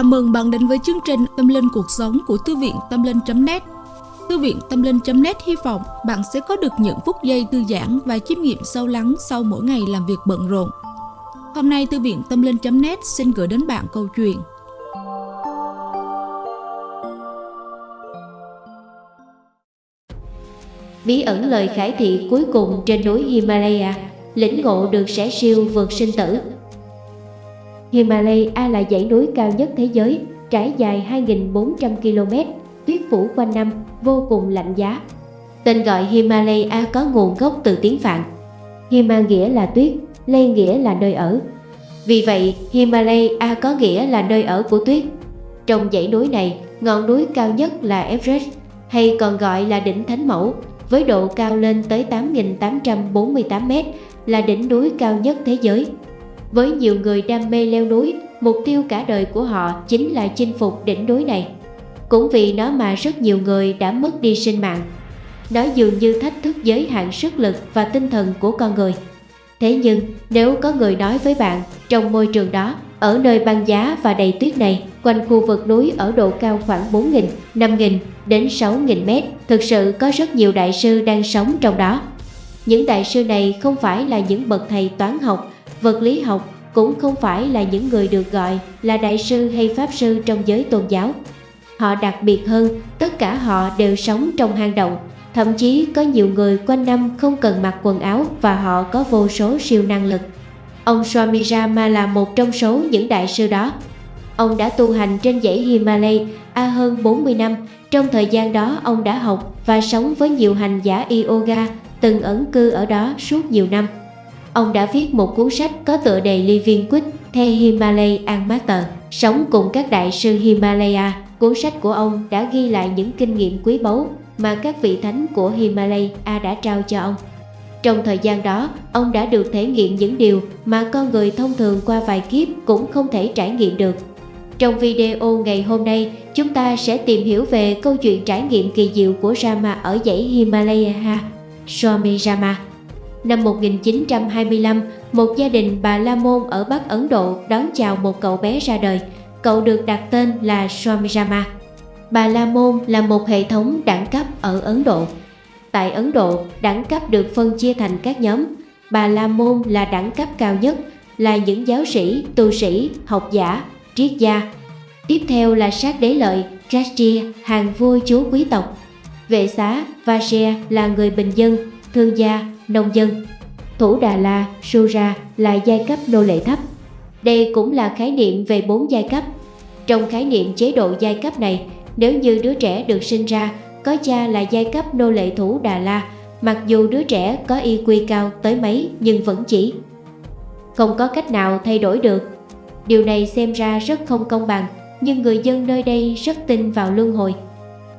Chào mừng bạn đến với chương trình Tâm Linh Cuộc Sống của Thư viện Tâm Linh.net Thư viện Tâm Linh.net hy vọng bạn sẽ có được những phút giây thư giãn và chiêm nghiệm sâu lắng sau mỗi ngày làm việc bận rộn. Hôm nay, Thư viện Tâm Linh.net xin gửi đến bạn câu chuyện. Bí ẩn lời khải thị cuối cùng trên núi Himalaya, Lĩnh ngộ được sẻ siêu vượt sinh tử. Himalaya là dãy núi cao nhất thế giới, trải dài 2.400 km, tuyết phủ quanh năm, vô cùng lạnh giá. Tên gọi Himalaya có nguồn gốc từ tiếng Phạn. Hima nghĩa là tuyết, Lay nghĩa là nơi ở. Vì vậy, Himalaya có nghĩa là nơi ở của tuyết. Trong dãy núi này, ngọn núi cao nhất là Everest, hay còn gọi là đỉnh Thánh Mẫu, với độ cao lên tới 8.848m, là đỉnh núi cao nhất thế giới. Với nhiều người đam mê leo núi, mục tiêu cả đời của họ chính là chinh phục đỉnh núi này. Cũng vì nó mà rất nhiều người đã mất đi sinh mạng. Nó dường như thách thức giới hạn sức lực và tinh thần của con người. Thế nhưng, nếu có người nói với bạn, trong môi trường đó, ở nơi băng giá và đầy tuyết này, quanh khu vực núi ở độ cao khoảng 4.000, 5.000 đến 6.000 mét, thực sự có rất nhiều đại sư đang sống trong đó. Những đại sư này không phải là những bậc thầy toán học vật lý học cũng không phải là những người được gọi là đại sư hay pháp sư trong giới tôn giáo. Họ đặc biệt hơn, tất cả họ đều sống trong hang động, thậm chí có nhiều người quanh năm không cần mặc quần áo và họ có vô số siêu năng lực. Ông Swami Rama là một trong số những đại sư đó. Ông đã tu hành trên dãy Himalay A hơn 40 năm, trong thời gian đó ông đã học và sống với nhiều hành giả yoga từng ẩn cư ở đó suốt nhiều năm. Ông đã viết một cuốn sách có tựa đề Living with The Himalayan Master, sống cùng các đại sư Himalaya. Cuốn sách của ông đã ghi lại những kinh nghiệm quý báu mà các vị thánh của Himalaya đã trao cho ông. Trong thời gian đó, ông đã được thể nghiệm những điều mà con người thông thường qua vài kiếp cũng không thể trải nghiệm được. Trong video ngày hôm nay, chúng ta sẽ tìm hiểu về câu chuyện trải nghiệm kỳ diệu của Rama ở dãy Himalaya, Swami Rama. Năm 1925, một gia đình bà La Môn ở Bắc Ấn Độ đón chào một cậu bé ra đời. Cậu được đặt tên là Swamijama. Bà La Môn là một hệ thống đẳng cấp ở Ấn Độ. Tại Ấn Độ, đẳng cấp được phân chia thành các nhóm. Bà La Môn là đẳng cấp cao nhất, là những giáo sĩ, tu sĩ, học giả, triết gia. Tiếp theo là sát đế lợi, Kshatriya, hàng vua chúa quý tộc. Vệ xá, Vajra là người bình dân, thương gia, nông dân. Thủ Đà La, Sura là giai cấp nô lệ thấp. Đây cũng là khái niệm về bốn giai cấp. Trong khái niệm chế độ giai cấp này, nếu như đứa trẻ được sinh ra có cha là giai cấp nô lệ Thủ Đà La, mặc dù đứa trẻ có y quy cao tới mấy nhưng vẫn chỉ không có cách nào thay đổi được. Điều này xem ra rất không công bằng, nhưng người dân nơi đây rất tin vào luân hồi.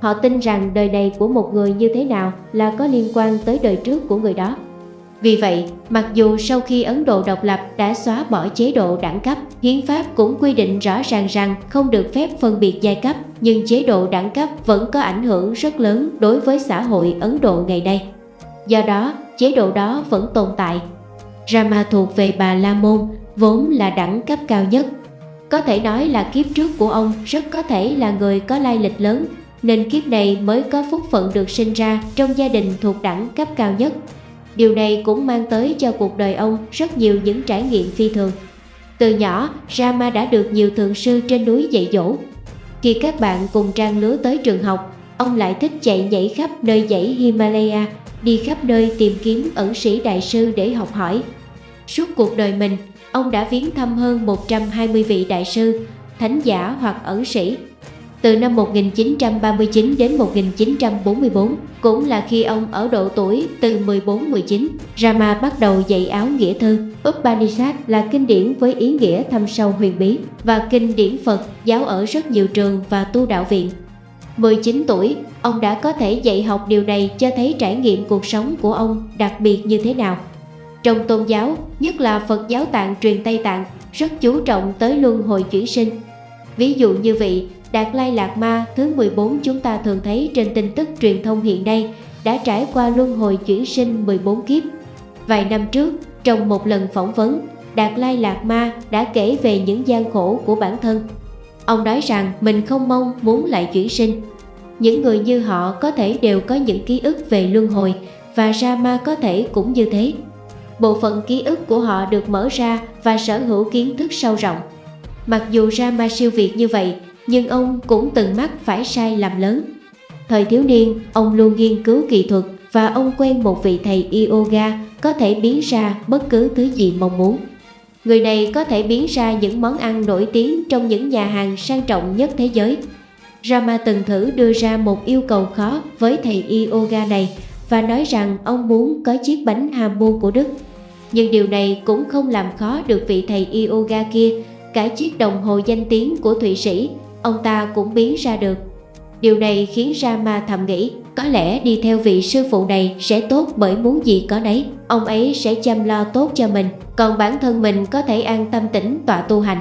Họ tin rằng đời này của một người như thế nào là có liên quan tới đời trước của người đó. Vì vậy, mặc dù sau khi Ấn Độ độc lập đã xóa bỏ chế độ đẳng cấp, hiến pháp cũng quy định rõ ràng rằng không được phép phân biệt giai cấp, nhưng chế độ đẳng cấp vẫn có ảnh hưởng rất lớn đối với xã hội Ấn Độ ngày nay. Do đó, chế độ đó vẫn tồn tại. Rama thuộc về bà La Môn, vốn là đẳng cấp cao nhất. Có thể nói là kiếp trước của ông rất có thể là người có lai lịch lớn nên kiếp này mới có phúc phận được sinh ra trong gia đình thuộc đẳng cấp cao nhất. Điều này cũng mang tới cho cuộc đời ông rất nhiều những trải nghiệm phi thường. Từ nhỏ, Rama đã được nhiều thượng sư trên núi dạy dỗ. Khi các bạn cùng trang lứa tới trường học, ông lại thích chạy nhảy khắp nơi dãy Himalaya, đi khắp nơi tìm kiếm ẩn sĩ đại sư để học hỏi. Suốt cuộc đời mình, ông đã viếng thăm hơn 120 vị đại sư, thánh giả hoặc ẩn sĩ từ năm 1939 đến 1944, cũng là khi ông ở độ tuổi từ 14-19, Rama bắt đầu dạy áo nghĩa thư. Upanishad là kinh điển với ý nghĩa thâm sâu huyền bí và kinh điển Phật giáo ở rất nhiều trường và tu đạo viện. 19 tuổi, ông đã có thể dạy học điều này cho thấy trải nghiệm cuộc sống của ông đặc biệt như thế nào. Trong tôn giáo, nhất là Phật giáo tạng truyền Tây Tạng, rất chú trọng tới luân hồi chuyển sinh. Ví dụ như vậy, Đạt Lai Lạt Ma thứ 14 chúng ta thường thấy trên tin tức truyền thông hiện nay đã trải qua luân hồi chuyển sinh 14 kiếp. Vài năm trước, trong một lần phỏng vấn, Đạt Lai Lạt Ma đã kể về những gian khổ của bản thân. Ông nói rằng mình không mong muốn lại chuyển sinh. Những người như họ có thể đều có những ký ức về luân hồi và Rama có thể cũng như thế. Bộ phận ký ức của họ được mở ra và sở hữu kiến thức sâu rộng. Mặc dù Rama siêu việt như vậy, nhưng ông cũng từng mắc phải sai lầm lớn. Thời thiếu niên, ông luôn nghiên cứu kỹ thuật và ông quen một vị thầy yoga có thể biến ra bất cứ thứ gì mong muốn. Người này có thể biến ra những món ăn nổi tiếng trong những nhà hàng sang trọng nhất thế giới. Rama từng thử đưa ra một yêu cầu khó với thầy yoga này và nói rằng ông muốn có chiếc bánh hamburger của Đức. Nhưng điều này cũng không làm khó được vị thầy yoga kia, cả chiếc đồng hồ danh tiếng của Thụy Sĩ, ông ta cũng biến ra được. Điều này khiến Rama thầm nghĩ, có lẽ đi theo vị sư phụ này sẽ tốt bởi muốn gì có nấy. Ông ấy sẽ chăm lo tốt cho mình, còn bản thân mình có thể an tâm tĩnh tọa tu hành.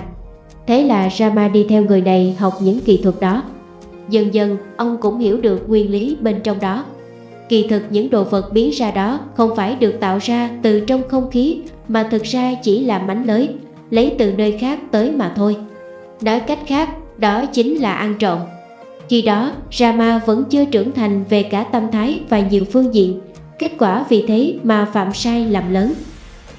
Thế là Rama đi theo người này học những kỹ thuật đó. Dần dần, ông cũng hiểu được nguyên lý bên trong đó. Kỳ thực những đồ vật biến ra đó không phải được tạo ra từ trong không khí mà thực ra chỉ là mánh lới, lấy từ nơi khác tới mà thôi. Nói cách khác, đó chính là ăn trộm. Khi đó, Rama vẫn chưa trưởng thành về cả tâm thái và nhiều phương diện, kết quả vì thế mà phạm sai lầm lớn.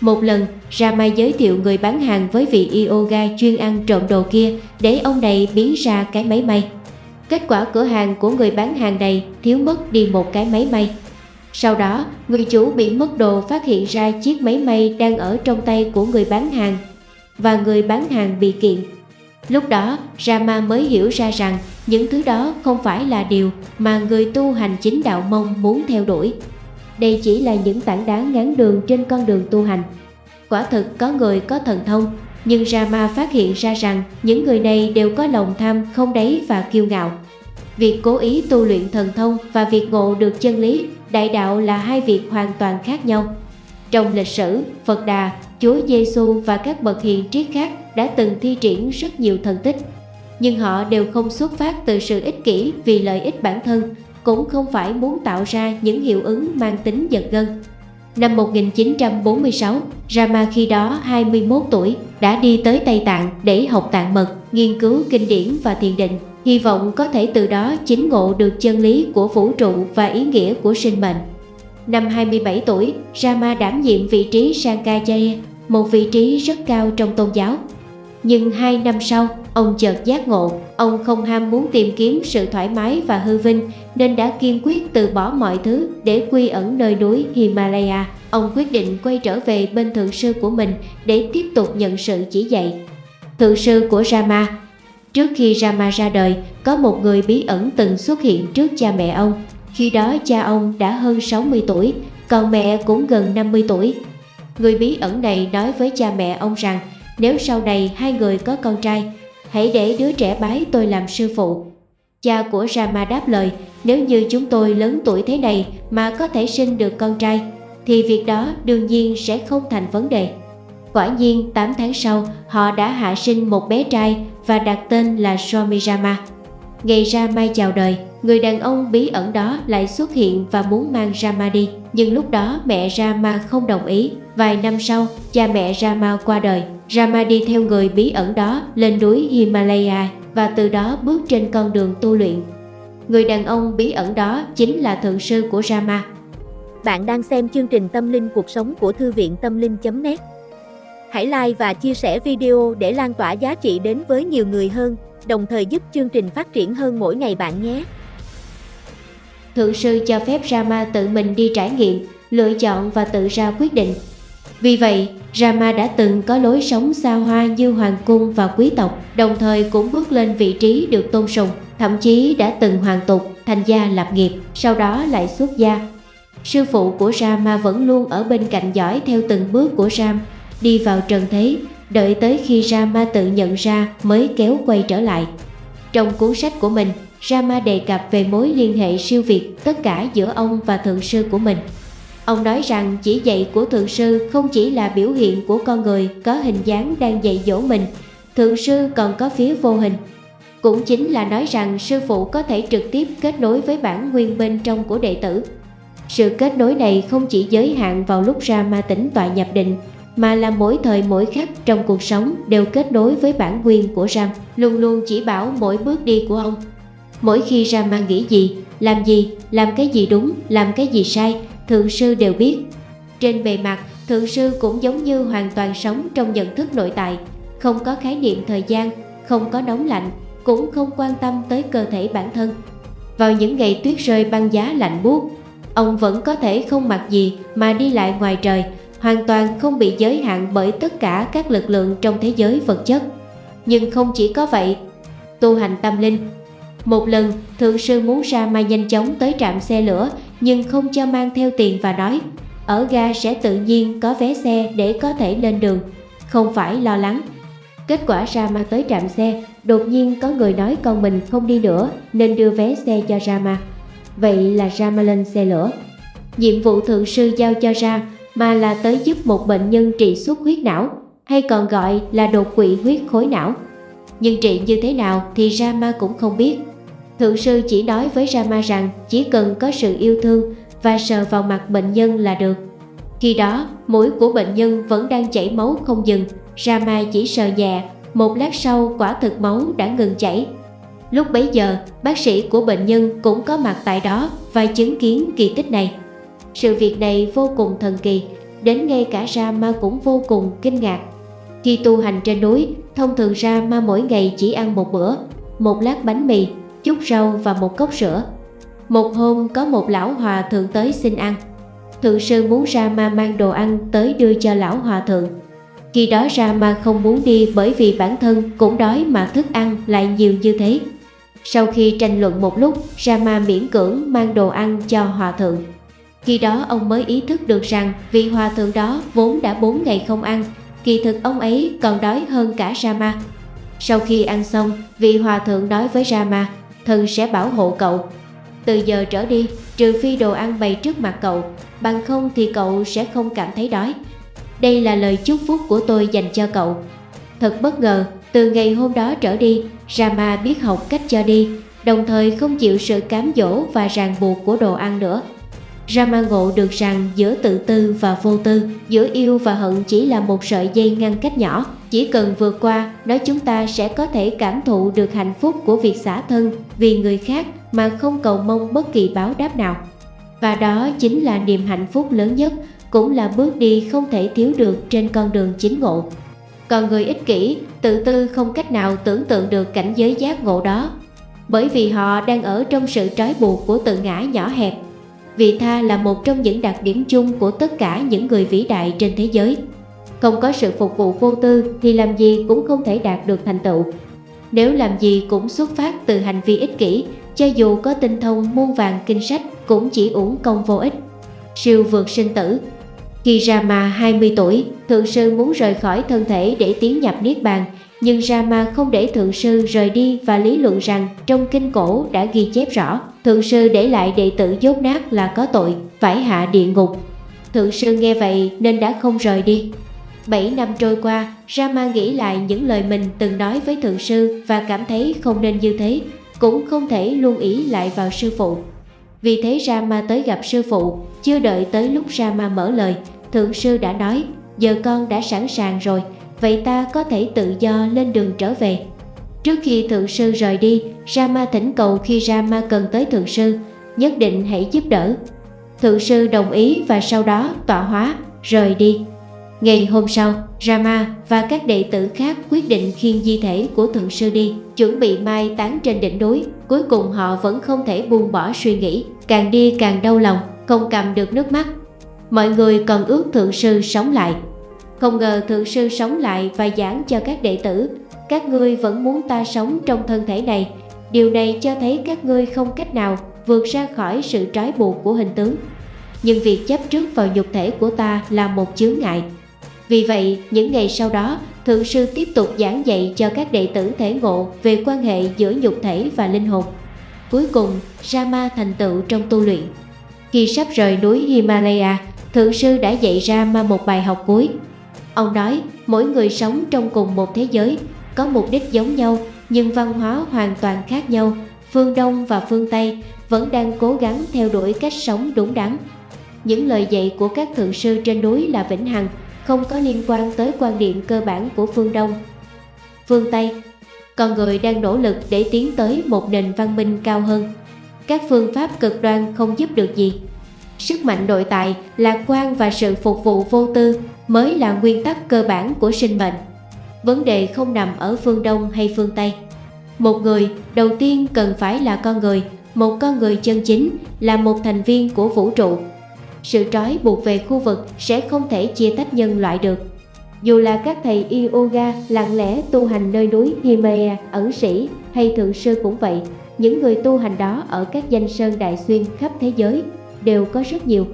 Một lần, Rama giới thiệu người bán hàng với vị yoga chuyên ăn trộm đồ kia để ông này biến ra cái máy may. Kết quả cửa hàng của người bán hàng này thiếu mất đi một cái máy may. Sau đó, người chủ bị mất đồ phát hiện ra chiếc máy may đang ở trong tay của người bán hàng và người bán hàng bị kiện. Lúc đó, Rama mới hiểu ra rằng những thứ đó không phải là điều mà người tu hành chính đạo mong muốn theo đuổi. Đây chỉ là những tảng đá ngắn đường trên con đường tu hành. Quả thực có người có thần thông, nhưng Rama phát hiện ra rằng những người này đều có lòng tham không đáy và kiêu ngạo. Việc cố ý tu luyện thần thông và việc ngộ được chân lý, đại đạo là hai việc hoàn toàn khác nhau. Trong lịch sử, Phật Đà, Chúa Giêsu và các bậc hiền triết khác đã từng thi triển rất nhiều thần tích. Nhưng họ đều không xuất phát từ sự ích kỷ vì lợi ích bản thân, cũng không phải muốn tạo ra những hiệu ứng mang tính giật gân. Năm 1946, Rama khi đó 21 tuổi đã đi tới Tây Tạng để học tạng mật, nghiên cứu kinh điển và thiền định, hy vọng có thể từ đó chính ngộ được chân lý của vũ trụ và ý nghĩa của sinh mệnh. Năm 27 tuổi, Rama đảm nhiệm vị trí Sankajaya, một vị trí rất cao trong tôn giáo. Nhưng hai năm sau, ông chợt giác ngộ, ông không ham muốn tìm kiếm sự thoải mái và hư vinh nên đã kiên quyết từ bỏ mọi thứ để quy ẩn nơi núi Himalaya. Ông quyết định quay trở về bên thượng sư của mình để tiếp tục nhận sự chỉ dạy. Thượng sư của Rama Trước khi Rama ra đời, có một người bí ẩn từng xuất hiện trước cha mẹ ông. Khi đó cha ông đã hơn 60 tuổi, còn mẹ cũng gần 50 tuổi. Người bí ẩn này nói với cha mẹ ông rằng nếu sau này hai người có con trai, hãy để đứa trẻ bái tôi làm sư phụ. Cha của Rama đáp lời, nếu như chúng tôi lớn tuổi thế này mà có thể sinh được con trai, thì việc đó đương nhiên sẽ không thành vấn đề. Quả nhiên 8 tháng sau, họ đã hạ sinh một bé trai và đặt tên là Swami Rama. Ngày Rama chào đời, người đàn ông bí ẩn đó lại xuất hiện và muốn mang Rama đi. Nhưng lúc đó mẹ Rama không đồng ý. Vài năm sau, cha mẹ Rama qua đời. Rama đi theo người bí ẩn đó lên núi Himalaya và từ đó bước trên con đường tu luyện. Người đàn ông bí ẩn đó chính là thượng sư của Rama. Bạn đang xem chương trình Tâm linh cuộc sống của Thư viện Tâm linh.net Hãy like và chia sẻ video để lan tỏa giá trị đến với nhiều người hơn, đồng thời giúp chương trình phát triển hơn mỗi ngày bạn nhé. Thượng sư cho phép Rama tự mình đi trải nghiệm, lựa chọn và tự ra quyết định. Vì vậy, Rama đã từng có lối sống xa hoa như hoàng cung và quý tộc, đồng thời cũng bước lên vị trí được tôn sùng, thậm chí đã từng hoàng tục, thành gia lập nghiệp, sau đó lại xuất gia. Sư phụ của Rama vẫn luôn ở bên cạnh dõi theo từng bước của Ram, đi vào trần thế, đợi tới khi Rama tự nhận ra mới kéo quay trở lại. Trong cuốn sách của mình, Rama đề cập về mối liên hệ siêu việt tất cả giữa ông và thượng sư của mình. Ông nói rằng chỉ dạy của thượng sư không chỉ là biểu hiện của con người có hình dáng đang dạy dỗ mình, thượng sư còn có phía vô hình. Cũng chính là nói rằng sư phụ có thể trực tiếp kết nối với bản nguyên bên trong của đệ tử. Sự kết nối này không chỉ giới hạn vào lúc Rama tỉnh tọa nhập định mà là mỗi thời mỗi khắc trong cuộc sống đều kết nối với bản nguyên của Ram, luôn luôn chỉ bảo mỗi bước đi của ông. Mỗi khi ra mang nghĩ gì, làm gì, làm cái gì đúng, làm cái gì sai, Thượng Sư đều biết. Trên bề mặt, Thượng Sư cũng giống như hoàn toàn sống trong nhận thức nội tại, không có khái niệm thời gian, không có nóng lạnh, cũng không quan tâm tới cơ thể bản thân. Vào những ngày tuyết rơi băng giá lạnh buốt, ông vẫn có thể không mặc gì mà đi lại ngoài trời, hoàn toàn không bị giới hạn bởi tất cả các lực lượng trong thế giới vật chất. Nhưng không chỉ có vậy, tu hành tâm linh. Một lần, thượng sư muốn ra mà nhanh chóng tới trạm xe lửa nhưng không cho mang theo tiền và nói ở ga sẽ tự nhiên có vé xe để có thể lên đường, không phải lo lắng. Kết quả ra mà tới trạm xe, đột nhiên có người nói con mình không đi nữa nên đưa vé xe cho Rama. Vậy là Rama lên xe lửa. Nhiệm vụ thượng sư giao cho Ra mà là tới giúp một bệnh nhân trị xuất huyết não hay còn gọi là đột quỵ huyết khối não. Nhưng trị như thế nào thì Rama cũng không biết. Thượng sư chỉ nói với Rama rằng chỉ cần có sự yêu thương và sờ vào mặt bệnh nhân là được. Khi đó, mũi của bệnh nhân vẫn đang chảy máu không dừng, Rama chỉ sờ nhẹ, một lát sau quả thực máu đã ngừng chảy. Lúc bấy giờ, bác sĩ của bệnh nhân cũng có mặt tại đó và chứng kiến kỳ tích này. Sự việc này vô cùng thần kỳ, đến ngay cả Rama cũng vô cùng kinh ngạc. Khi tu hành trên núi, thông thường Rama mỗi ngày chỉ ăn một bữa, một lát bánh mì, chút rau và một cốc sữa. Một hôm có một lão hòa thượng tới xin ăn. Thượng sư muốn Rama mang đồ ăn tới đưa cho lão hòa thượng. Khi đó Rama không muốn đi bởi vì bản thân cũng đói mà thức ăn lại nhiều như thế. Sau khi tranh luận một lúc, Rama miễn cưỡng mang đồ ăn cho hòa thượng. Khi đó ông mới ý thức được rằng vị hòa thượng đó vốn đã 4 ngày không ăn, kỳ thực ông ấy còn đói hơn cả Rama. Sau khi ăn xong, vị hòa thượng nói với Rama, thần sẽ bảo hộ cậu. Từ giờ trở đi, trừ phi đồ ăn bày trước mặt cậu, bằng không thì cậu sẽ không cảm thấy đói. Đây là lời chúc phúc của tôi dành cho cậu. Thật bất ngờ, từ ngày hôm đó trở đi, Rama biết học cách cho đi, đồng thời không chịu sự cám dỗ và ràng buộc của đồ ăn nữa. Rama ngộ được rằng giữa tự tư và vô tư, giữa yêu và hận chỉ là một sợi dây ngăn cách nhỏ. Chỉ cần vượt qua, nói chúng ta sẽ có thể cảm thụ được hạnh phúc của việc xả thân vì người khác mà không cầu mong bất kỳ báo đáp nào. Và đó chính là niềm hạnh phúc lớn nhất, cũng là bước đi không thể thiếu được trên con đường chính ngộ. Còn người ích kỷ, tự tư không cách nào tưởng tượng được cảnh giới giác ngộ đó, bởi vì họ đang ở trong sự trói buộc của tự ngã nhỏ hẹp Vị tha là một trong những đặc điểm chung của tất cả những người vĩ đại trên thế giới. Không có sự phục vụ vô tư thì làm gì cũng không thể đạt được thành tựu. Nếu làm gì cũng xuất phát từ hành vi ích kỷ, cho dù có tinh thông muôn vàng kinh sách cũng chỉ uổng công vô ích. Siêu vượt sinh tử Khi Rama 20 tuổi, Thượng Sư muốn rời khỏi thân thể để tiến nhập Niết Bàn, nhưng Rama không để Thượng Sư rời đi và lý luận rằng trong kinh cổ đã ghi chép rõ Thượng sư để lại đệ tử dốt nát là có tội, phải hạ địa ngục. Thượng sư nghe vậy nên đã không rời đi. Bảy năm trôi qua, Rama nghĩ lại những lời mình từng nói với thượng sư và cảm thấy không nên như thế, cũng không thể luôn ý lại vào sư phụ. Vì thế Rama tới gặp sư phụ, chưa đợi tới lúc Rama mở lời, thượng sư đã nói, giờ con đã sẵn sàng rồi, vậy ta có thể tự do lên đường trở về. Trước khi thượng sư rời đi, Rama thỉnh cầu khi Rama cần tới thượng sư, nhất định hãy giúp đỡ. Thượng sư đồng ý và sau đó tọa hóa, rời đi. Ngày hôm sau, Rama và các đệ tử khác quyết định khiêng di thể của thượng sư đi, chuẩn bị mai táng trên đỉnh núi. Cuối cùng họ vẫn không thể buông bỏ suy nghĩ, càng đi càng đau lòng, không cầm được nước mắt. Mọi người còn ước thượng sư sống lại. Không ngờ thượng sư sống lại và giảng cho các đệ tử các ngươi vẫn muốn ta sống trong thân thể này. Điều này cho thấy các ngươi không cách nào vượt ra khỏi sự trói buộc của hình tướng. Nhưng việc chấp trước vào nhục thể của ta là một chướng ngại. Vì vậy, những ngày sau đó, Thượng sư tiếp tục giảng dạy cho các đệ tử thể ngộ về quan hệ giữa nhục thể và linh hồn. Cuối cùng, Rama thành tựu trong tu luyện. Khi sắp rời núi Himalaya, Thượng sư đã dạy Rama một bài học cuối. Ông nói, mỗi người sống trong cùng một thế giới có mục đích giống nhau nhưng văn hóa hoàn toàn khác nhau, phương Đông và phương Tây vẫn đang cố gắng theo đuổi cách sống đúng đắn. Những lời dạy của các thượng sư trên núi là vĩnh hằng, không có liên quan tới quan điểm cơ bản của phương Đông. Phương Tây, con người đang nỗ lực để tiến tới một nền văn minh cao hơn. Các phương pháp cực đoan không giúp được gì. Sức mạnh nội tại, lạc quan và sự phục vụ vô tư mới là nguyên tắc cơ bản của sinh mệnh. Vấn đề không nằm ở phương Đông hay phương Tây. Một người đầu tiên cần phải là con người, một con người chân chính, là một thành viên của vũ trụ. Sự trói buộc về khu vực sẽ không thể chia tách nhân loại được. Dù là các thầy yoga lặng lẽ tu hành nơi núi Himalaya, ẩn sĩ hay thượng sư cũng vậy, những người tu hành đó ở các danh sơn đại xuyên khắp thế giới đều có rất nhiều.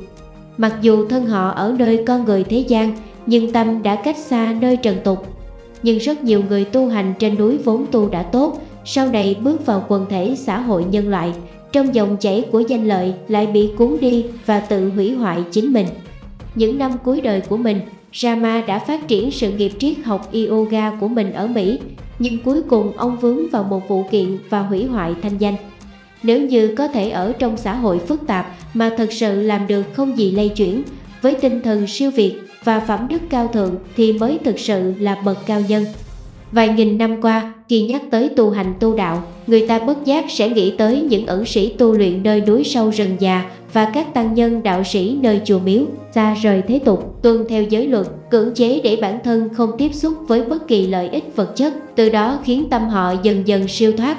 Mặc dù thân họ ở nơi con người thế gian, nhưng tâm đã cách xa nơi trần tục. Nhưng rất nhiều người tu hành trên núi vốn tu đã tốt, sau này bước vào quần thể xã hội nhân loại, trong dòng chảy của danh lợi lại bị cuốn đi và tự hủy hoại chính mình. Những năm cuối đời của mình, Rama đã phát triển sự nghiệp triết học yoga của mình ở Mỹ, nhưng cuối cùng ông vướng vào một vụ kiện và hủy hoại thanh danh. Nếu như có thể ở trong xã hội phức tạp mà thật sự làm được không gì lay chuyển, với tinh thần siêu việt và phẩm đức cao thượng thì mới thực sự là bậc cao nhân. Vài nghìn năm qua, khi nhắc tới tu hành tu đạo, người ta bất giác sẽ nghĩ tới những ẩn sĩ tu luyện nơi núi sâu rừng già và các tăng nhân đạo sĩ nơi chùa miếu, xa rời thế tục, tuân theo giới luật, cưỡng chế để bản thân không tiếp xúc với bất kỳ lợi ích vật chất, từ đó khiến tâm họ dần dần siêu thoát.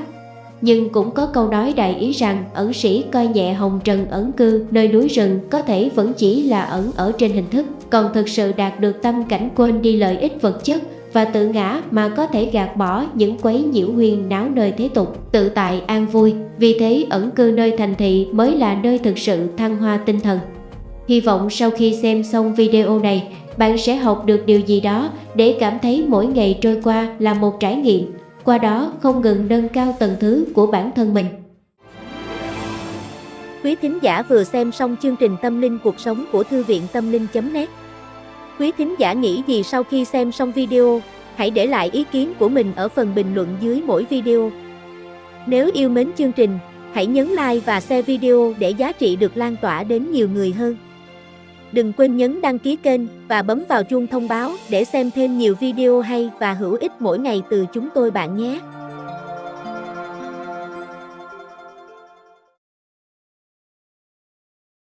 Nhưng cũng có câu nói đại ý rằng ẩn sĩ coi nhẹ hồng trần ẩn cư nơi núi rừng có thể vẫn chỉ là ẩn ở trên hình thức, còn thực sự đạt được tâm cảnh quên đi lợi ích vật chất và tự ngã mà có thể gạt bỏ những quấy nhiễu huyền náo nơi thế tục, tự tại an vui. Vì thế ẩn cư nơi thành thị mới là nơi thực sự thăng hoa tinh thần. Hy vọng sau khi xem xong video này, bạn sẽ học được điều gì đó để cảm thấy mỗi ngày trôi qua là một trải nghiệm, qua đó không ngừng nâng cao tầng thứ của bản thân mình. Quý thính giả vừa xem xong chương trình Tâm linh cuộc sống của Thư viện Tâm linh.net Quý thính giả nghĩ gì sau khi xem xong video, hãy để lại ý kiến của mình ở phần bình luận dưới mỗi video. Nếu yêu mến chương trình, hãy nhấn like và share video để giá trị được lan tỏa đến nhiều người hơn. Đừng quên nhấn đăng ký kênh và bấm vào chuông thông báo để xem thêm nhiều video hay và hữu ích mỗi ngày từ chúng tôi bạn nhé.